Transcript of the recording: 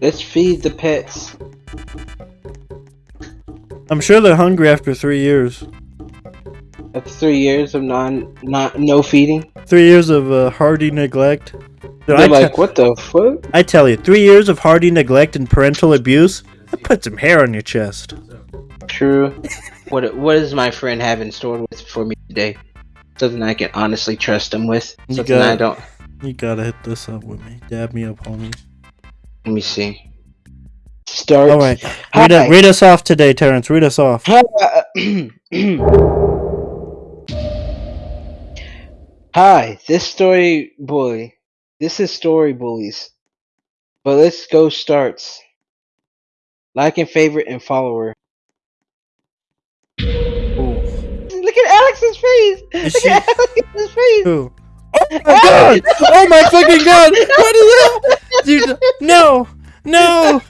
Let's feed the pets. I'm sure they're hungry after three years. That's three years of non, not no feeding. Three years of uh, hardy neglect. Dude, They're like, what the fuck? I tell you, three years of hardy neglect and parental abuse. That put some hair on your chest. True. what What does my friend have in store with for me today? Something I can honestly trust him with. You Something got- I don't. You gotta hit this up with me. Dab me up, homie. Let me see. Start. All right, read, it- read us off today, Terrence. Read us off. Uh, Hi, this story bully. This is story bullies. But let's go starts. Like and favorite and follower. Ooh. Look at Alex's face. Is Look she- at Alex's face. Ooh. Oh my god! Oh my fucking god! What is that? Dude, no, no,